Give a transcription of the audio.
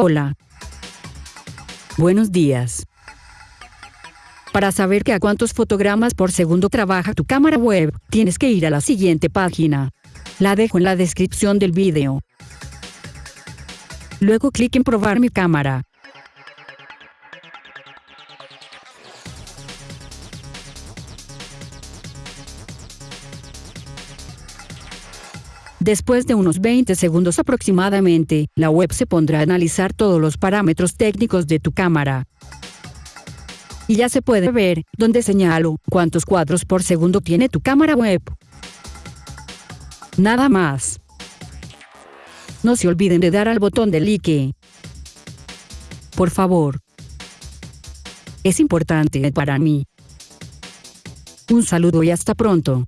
Hola. Buenos días. Para saber que a cuántos fotogramas por segundo trabaja tu cámara web, tienes que ir a la siguiente página. La dejo en la descripción del video. Luego clic en probar mi cámara. Después de unos 20 segundos aproximadamente, la web se pondrá a analizar todos los parámetros técnicos de tu cámara. Y ya se puede ver, donde señalo, cuántos cuadros por segundo tiene tu cámara web. Nada más. No se olviden de dar al botón de like. Por favor. Es importante para mí. Un saludo y hasta pronto.